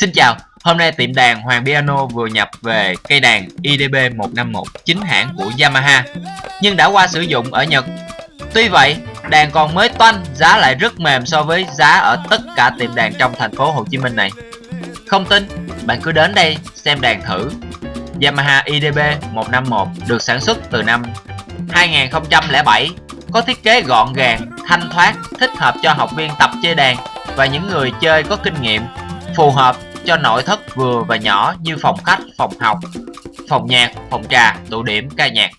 Xin chào, hôm nay tiệm đàn Hoàng Piano vừa nhập về cây đàn IDB151 chính hãng của Yamaha nhưng đã qua sử dụng ở Nhật. Tuy vậy, đàn còn mới toanh, giá lại rất mềm so với giá ở tất cả tiệm đàn trong thành phố Hồ Chí Minh này. Không tin, bạn cứ đến đây xem đàn thử. Yamaha IDB151 được sản xuất từ năm 2007, có thiết kế gọn gàng, thanh thoát, thích hợp cho học viên tập chơi đàn và những người chơi có kinh nghiệm, phù hợp cho nội thất vừa và nhỏ như phòng khách, phòng học, phòng nhạc, phòng trà, tụ điểm ca nhạc.